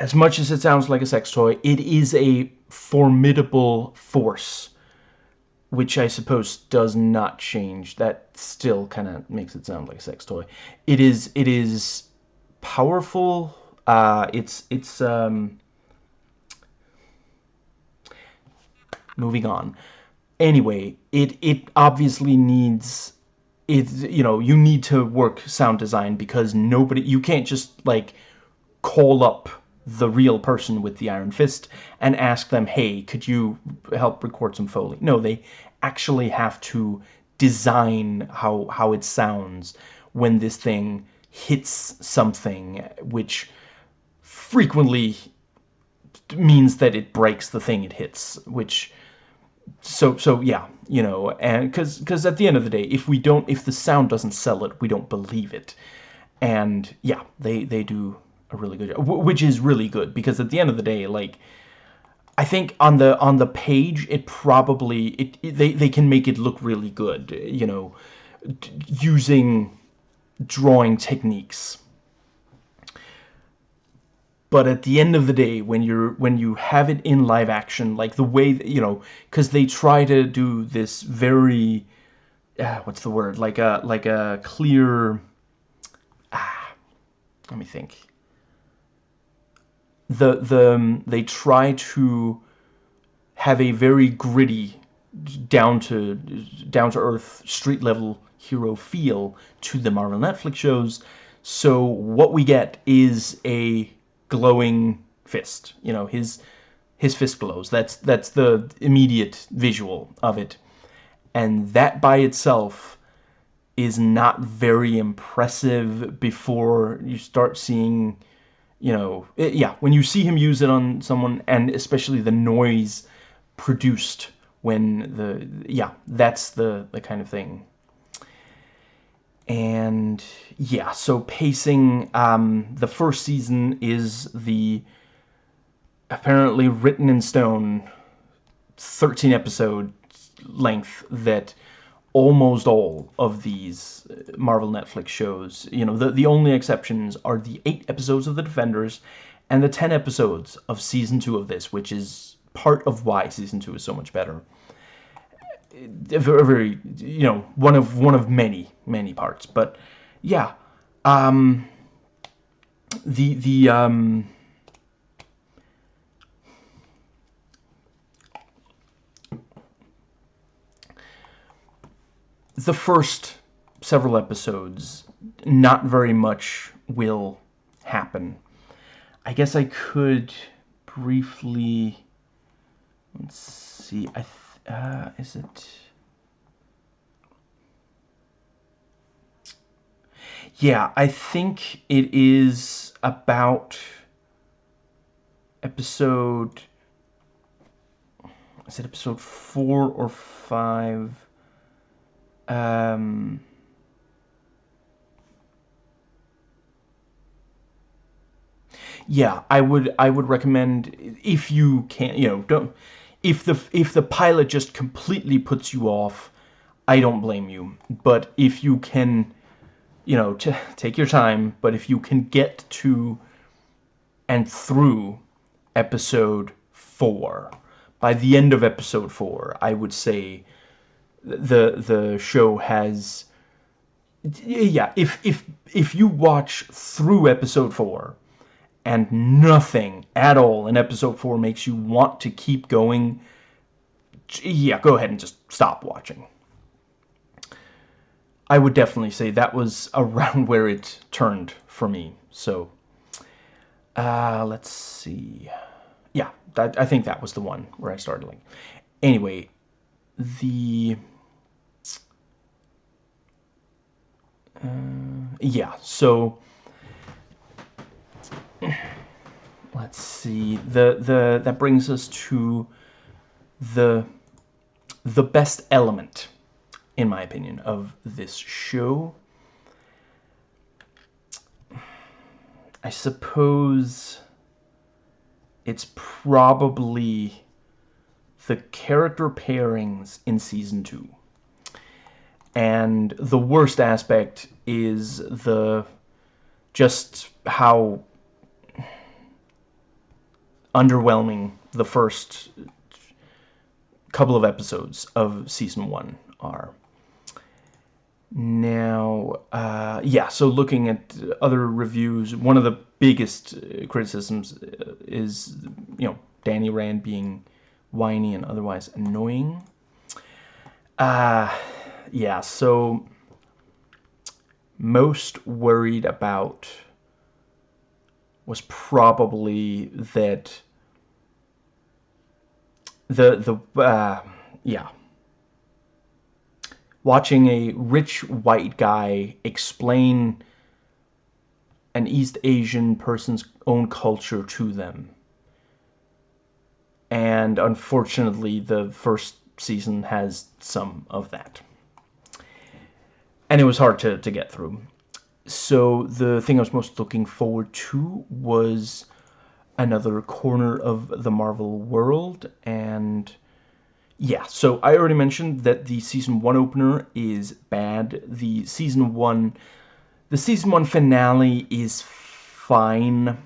S1: as much as it sounds like a sex toy, it is a formidable force, which I suppose does not change. That still kind of makes it sound like a sex toy. It is, it is powerful. Uh, it's, it's, um, moving on. Anyway, it it obviously needs it you know, you need to work sound design because nobody you can't just like call up the real person with the Iron Fist and ask them, "Hey, could you help record some foley?" No, they actually have to design how how it sounds when this thing hits something which frequently means that it breaks the thing it hits, which so so yeah you know and because because at the end of the day if we don't if the sound doesn't sell it we don't believe it and yeah they they do a really good job which is really good because at the end of the day like I think on the on the page it probably it, it they they can make it look really good, you know, using drawing techniques. But at the end of the day, when you're when you have it in live action, like the way you know, because they try to do this very, uh, what's the word, like a like a clear. Ah, let me think the the um, they try to have a very gritty down to down to earth street level hero feel to the Marvel Netflix shows so what we get is a glowing fist you know his his fist glows that's that's the immediate visual of it and that by itself is not very impressive before you start seeing you know, it, yeah, when you see him use it on someone, and especially the noise produced when the, yeah, that's the, the kind of thing. And yeah, so pacing, um, the first season is the apparently written in stone 13 episode length that almost all of these uh, Marvel Netflix shows. You know, the, the only exceptions are the eight episodes of The Defenders and the 10 episodes of Season 2 of this, which is part of why Season 2 is so much better. Very, very, you know, one of one of many, many parts. But, yeah, um, the, the, um, the first several episodes, not very much will happen. I guess I could briefly... Let's see. I uh, is it... Yeah, I think it is about episode... Is it episode four or five? Um, yeah, I would I would recommend if you can, you know, don't if the if the pilot just completely puts you off, I don't blame you. But if you can, you know, take your time, but if you can get to and through episode 4, by the end of episode 4, I would say the the show has yeah if if if you watch through episode 4 and nothing at all in episode 4 makes you want to keep going. Yeah go ahead and just stop watching. I would definitely say that was around where it turned for me. So uh, let's see. Yeah that, I think that was the one where I started like anyway the uh, yeah so let's see the the that brings us to the the best element in my opinion of this show I suppose it's probably the character pairings in Season 2. And the worst aspect is the... just how underwhelming the first couple of episodes of Season 1 are. Now, uh, yeah, so looking at other reviews, one of the biggest criticisms is, you know, Danny Rand being whiny and otherwise annoying. Uh, yeah, so most worried about was probably that the the uh, yeah watching a rich white guy explain an East Asian person's own culture to them and unfortunately the first season has some of that. And it was hard to, to get through. So the thing I was most looking forward to was another corner of the Marvel world, and yeah, so I already mentioned that the season one opener is bad. The season one, the season one finale is fine.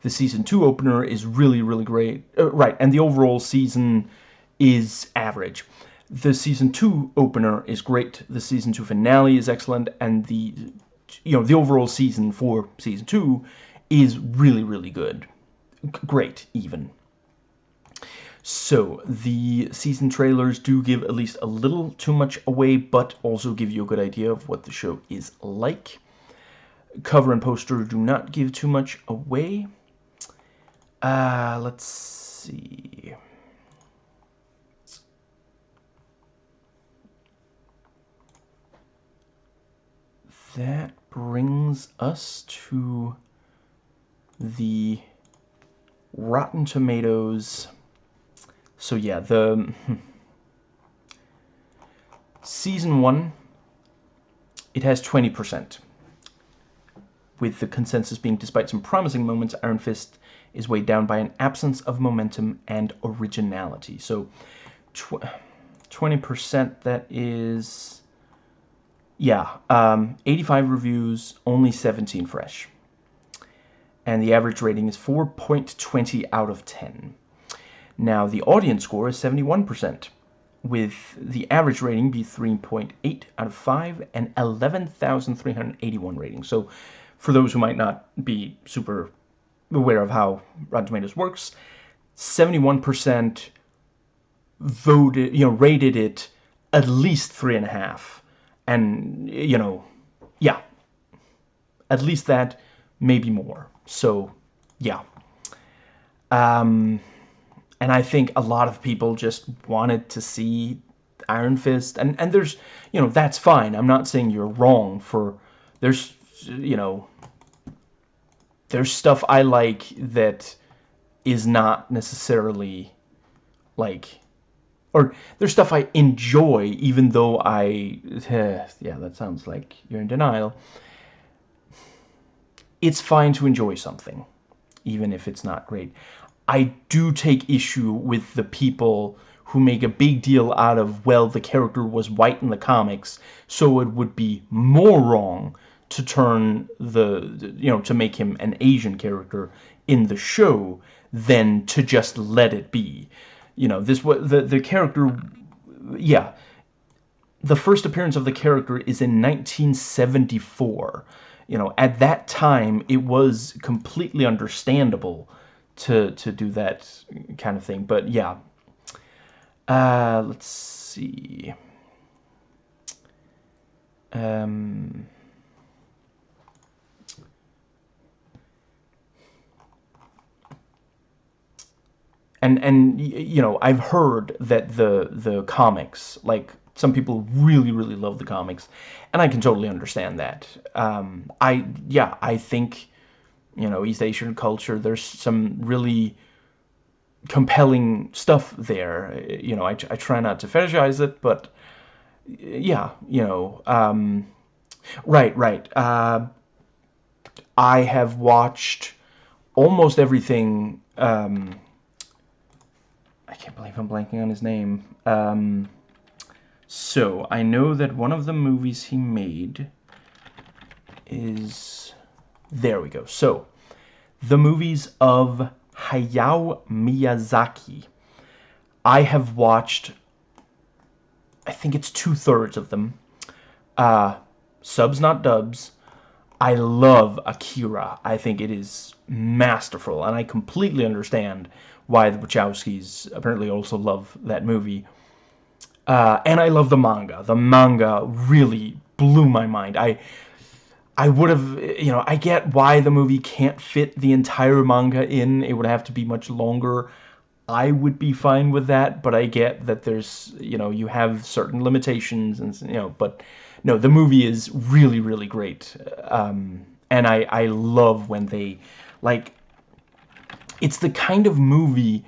S1: The season two opener is really, really great. Uh, right, and the overall season is average. The season two opener is great. The season two finale is excellent, and the you know the overall season for season two is really, really good. Great, even. So, the season trailers do give at least a little too much away, but also give you a good idea of what the show is like. Cover and poster do not give too much away. Uh, let's see. That brings us to the Rotten Tomatoes so yeah, the season one, it has 20%. With the consensus being, despite some promising moments, Iron Fist is weighed down by an absence of momentum and originality. So, 20%, that is, yeah, um, 85 reviews, only 17 fresh. And the average rating is 4.20 out of 10. Now, the audience score is 71%, with the average rating be 3.8 out of 5 and 11,381 ratings. So, for those who might not be super aware of how Rotten Tomatoes works, 71% voted, you know, rated it at least three and you know, yeah, at least that, maybe more. So, yeah. Um, and I think a lot of people just wanted to see Iron Fist, and and there's you know that's fine. I'm not saying you're wrong for there's you know there's stuff I like that is not necessarily like or there's stuff I enjoy even though I yeah that sounds like you're in denial it's fine to enjoy something even if it's not great I do take issue with the people who make a big deal out of, well, the character was white in the comics, so it would be more wrong to turn the, you know, to make him an Asian character in the show than to just let it be. You know, this was the the character, yeah. The first appearance of the character is in 1974. You know, at that time, it was completely understandable to to do that kind of thing. But yeah, uh, let's see. Um, and and you know I've heard that the the comics like some people really really love the comics and I can totally understand that um, I yeah I think you know, East Asian culture. There's some really compelling stuff there. You know, I, I try not to fetishize it, but yeah, you know, um, right, right. Uh, I have watched almost everything. Um, I can't believe I'm blanking on his name. Um, so I know that one of the movies he made is there we go. So, the movies of Hayao Miyazaki. I have watched, I think it's two-thirds of them. Uh, subs, not dubs. I love Akira. I think it is masterful, and I completely understand why the Wachowskis apparently also love that movie. Uh, and I love the manga. The manga really blew my mind. I I would have, you know, I get why the movie can't fit the entire manga in. It would have to be much longer. I would be fine with that, but I get that there's, you know, you have certain limitations and, you know, but no, the movie is really, really great. Um, and I, I love when they, like, it's the kind of movie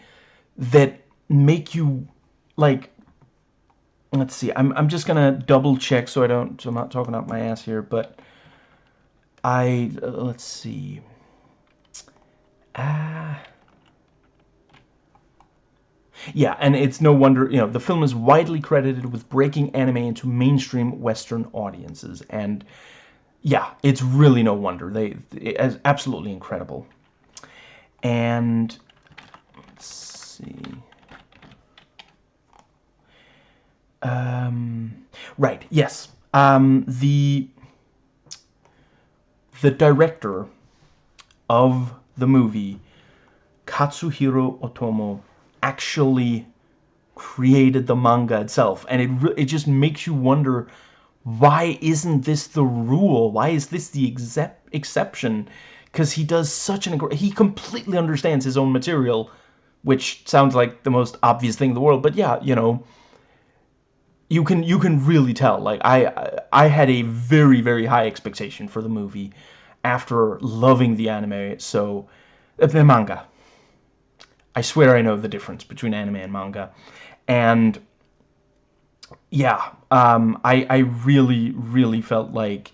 S1: that make you, like, let's see, I'm, I'm just gonna double check so I don't, so I'm not talking out my ass here, but I, uh, let's see. Ah, Yeah, and it's no wonder, you know, the film is widely credited with breaking anime into mainstream Western audiences. And yeah, it's really no wonder. They, it's absolutely incredible. And let's see. Um, right, yes. Um, the the director of the movie, Katsuhiro Otomo, actually created the manga itself. And it, it just makes you wonder, why isn't this the rule? Why is this the excep exception? Because he does such an... He completely understands his own material, which sounds like the most obvious thing in the world. But yeah, you know, you can you can really tell. Like I I had a very very high expectation for the movie after loving the anime. So the manga. I swear I know the difference between anime and manga, and yeah, um, I I really really felt like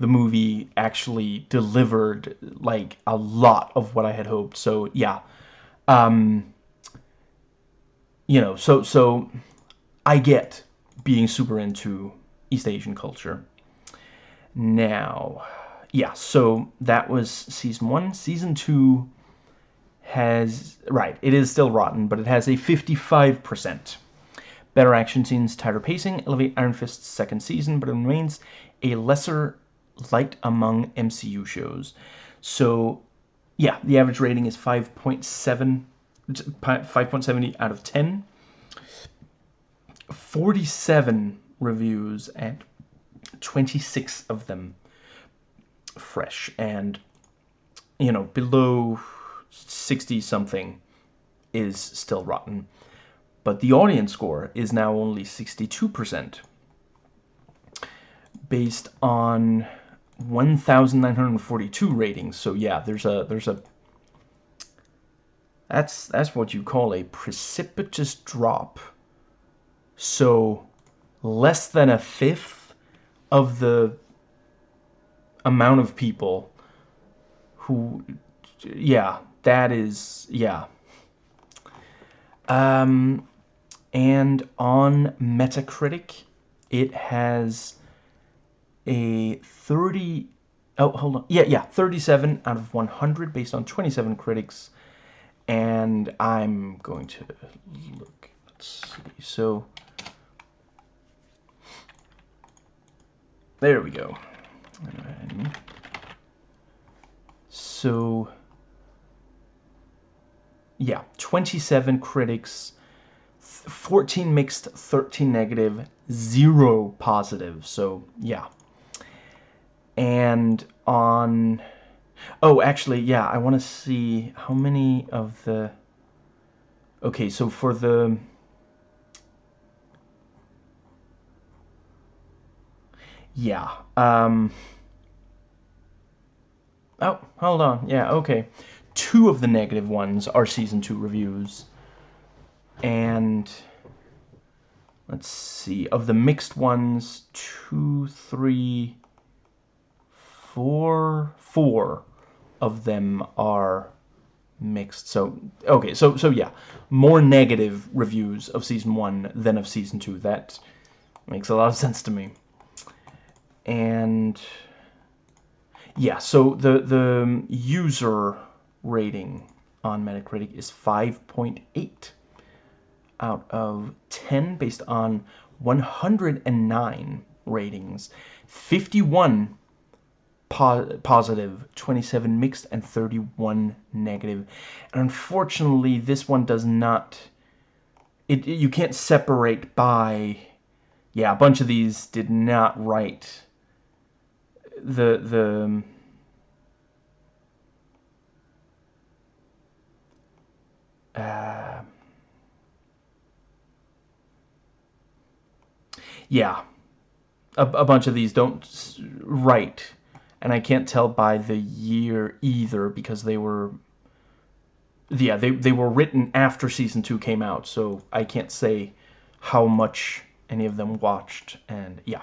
S1: the movie actually delivered like a lot of what I had hoped. So yeah, um, you know, so so I get being super into East Asian culture. Now, yeah, so that was season one. Season two has, right, it is still rotten, but it has a 55%. Better action scenes, tighter pacing, elevate Iron Fist's second season, but it remains a lesser light among MCU shows. So, yeah, the average rating is 5.7, 5.70 out of 10. 47 reviews and 26 of them fresh and you know below 60 something is still rotten but the audience score is now only 62% based on 1942 ratings so yeah there's a there's a that's that's what you call a precipitous drop so less than a fifth of the amount of people who, yeah, that is, yeah. Um, and on Metacritic, it has a 30, oh, hold on, yeah, yeah, 37 out of 100 based on 27 critics, and I'm going to look, let's see, so There we go. So, yeah, 27 critics, 14 mixed, 13 negative, 0 positive. So, yeah. And on... Oh, actually, yeah, I want to see how many of the... Okay, so for the... Yeah. Um, oh, hold on. Yeah, okay. Two of the negative ones are Season 2 reviews. And... Let's see. Of the mixed ones, two, three, four, four of them are mixed. So, okay, so, so yeah. More negative reviews of Season 1 than of Season 2. That makes a lot of sense to me and yeah, so the the user rating on Metacritic is 5.8 out of 10 based on 109 ratings, 51 po positive, 27 mixed, and 31 negative. And unfortunately, this one does not. It you can't separate by. Yeah, a bunch of these did not write the the uh, yeah a, a bunch of these don't write and I can't tell by the year either because they were yeah they, they were written after season 2 came out so I can't say how much any of them watched and yeah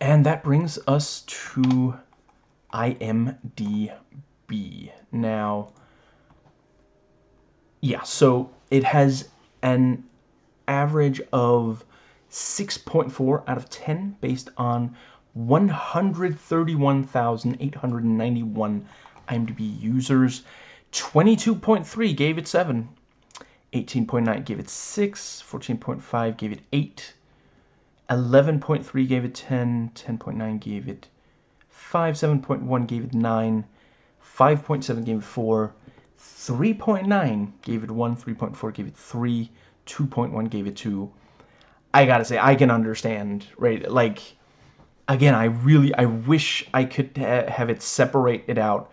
S1: and that brings us to IMDb. Now, yeah, so it has an average of 6.4 out of 10 based on 131,891 IMDb users. 22.3 gave it 7. 18.9 gave it 6. 14.5 gave it 8. 11.3 gave it 10. 10.9 gave it 5. 7.1 gave it 9. 5.7 gave it 4. 3.9 gave it 1. 3.4 gave it 3. 2.1 gave it 2. I gotta say, I can understand, right? Like, again, I really, I wish I could ha have it separate it out.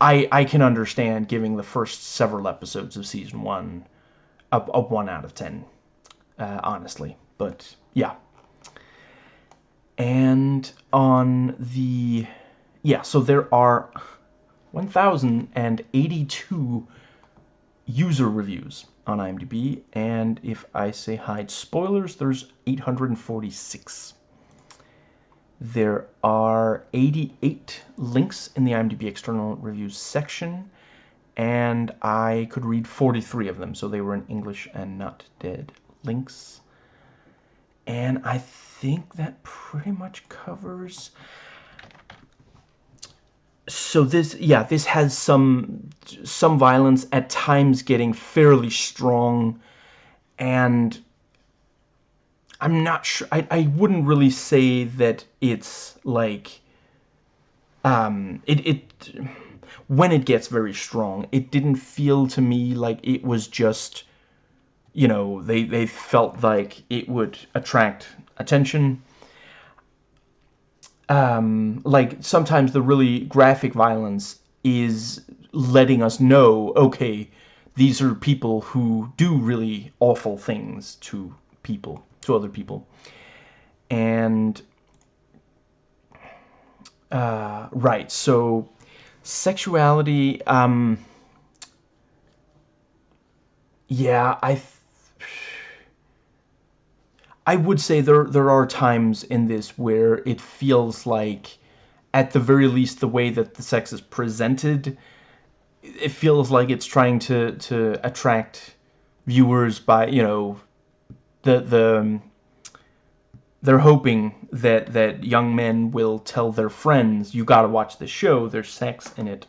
S1: I, I can understand giving the first several episodes of season one a, a 1 out of 10, uh, honestly. But, yeah. And on the, yeah, so there are 1,082 user reviews on IMDb, and if I say hide spoilers, there's 846. There are 88 links in the IMDb external reviews section, and I could read 43 of them, so they were in English and not dead links. And I think that pretty much covers so this yeah this has some some violence at times getting fairly strong and I'm not sure I, I wouldn't really say that it's like um it it when it gets very strong it didn't feel to me like it was just you know they they felt like it would attract attention. Um, like sometimes the really graphic violence is letting us know, okay, these are people who do really awful things to people, to other people. And, uh, right, so sexuality, um, yeah, I I would say there there are times in this where it feels like, at the very least, the way that the sex is presented, it feels like it's trying to to attract viewers by you know, the the um, they're hoping that that young men will tell their friends, you got to watch the show. There's sex in it.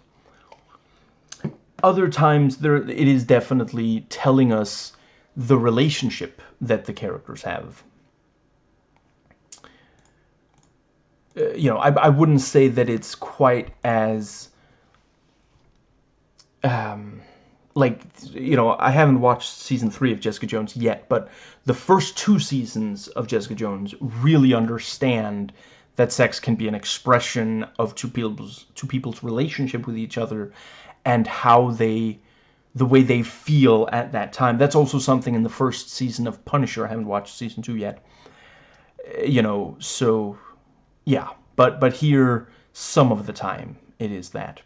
S1: Other times there it is definitely telling us the relationship that the characters have. Uh, you know, I, I wouldn't say that it's quite as, um, like, you know, I haven't watched season three of Jessica Jones yet, but the first two seasons of Jessica Jones really understand that sex can be an expression of two people's two people's relationship with each other and how they the way they feel at that time. That's also something in the first season of Punisher. I haven't watched season two yet. Uh, you know, so yeah, but, but here, some of the time, it is that.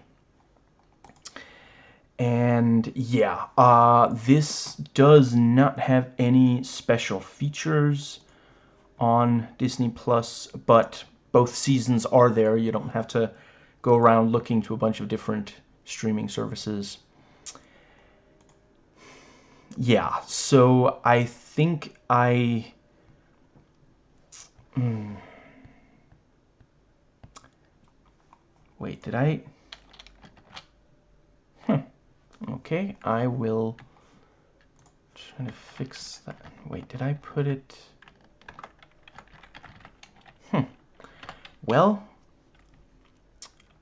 S1: And yeah, uh, this does not have any special features on Disney Plus, but both seasons are there. You don't have to go around looking to a bunch of different streaming services. Yeah, so I think I... Hmm. Wait, did I? Okay, I will try to fix that. Wait, did I put it? Hmm. Well,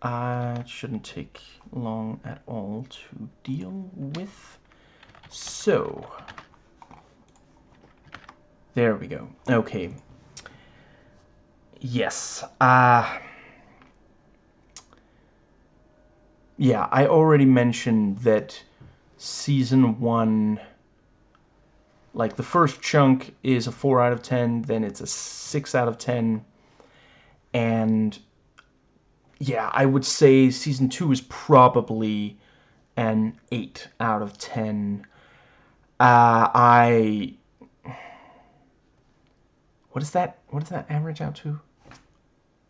S1: uh, it shouldn't take long at all to deal with. So, there we go. Okay. Yes. Uh, yeah, I already mentioned that season one, like the first chunk is a 4 out of 10, then it's a 6 out of 10, and yeah, I would say season two is probably an 8 out of 10. Uh, I... What is that? What does that average out to?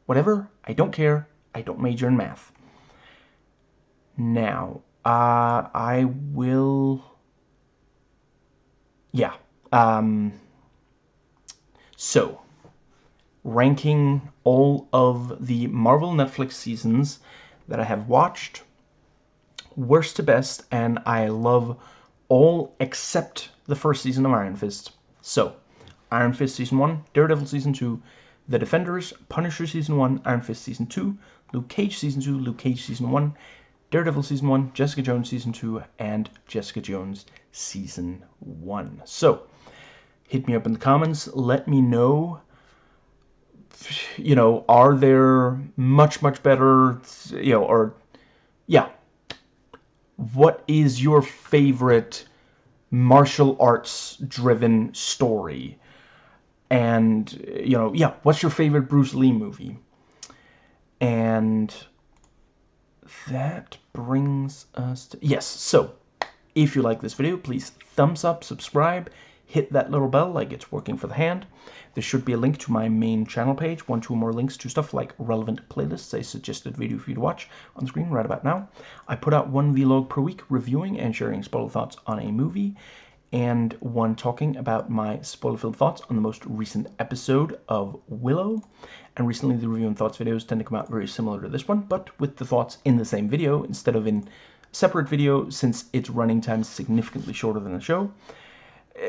S1: Whatever. I don't care. I don't major in math. Now, uh, I will... yeah. Um, so, ranking all of the Marvel Netflix seasons that I have watched, worst to best, and I love all except the first season of Iron Fist. So, Iron Fist Season 1, Daredevil Season 2, The Defenders, Punisher Season 1, Iron Fist Season 2, Luke Cage Season 2, Luke Cage Season 1, Daredevil Season 1, Jessica Jones Season 2, and Jessica Jones Season 1. So, hit me up in the comments. Let me know, you know, are there much, much better, you know, or, yeah. What is your favorite martial arts driven story? And, you know, yeah, what's your favorite Bruce Lee movie? And that brings us to, yes, so if you like this video, please thumbs up, subscribe, hit that little bell like it's working for the hand. There should be a link to my main channel page, one, two more links to stuff like relevant playlists, a suggested video for you to watch on the screen right about now. I put out one vlog per week reviewing and sharing spoiler thoughts on a movie, and one talking about my spoiler-filled thoughts on the most recent episode of Willow. And recently the review and thoughts videos tend to come out very similar to this one, but with the thoughts in the same video instead of in separate video since its running time is significantly shorter than the show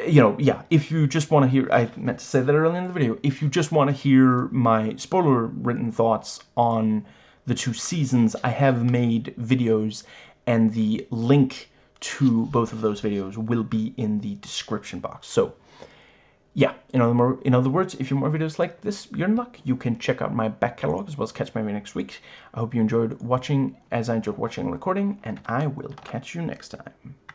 S1: you know, yeah, if you just want to hear, I meant to say that earlier in the video, if you just want to hear my spoiler-written thoughts on the two seasons, I have made videos, and the link to both of those videos will be in the description box. So, yeah, in other, in other words, if you want more videos like this, you're in luck. You can check out my back catalog as well as catch my video next week. I hope you enjoyed watching as I enjoyed watching and recording, and I will catch you next time.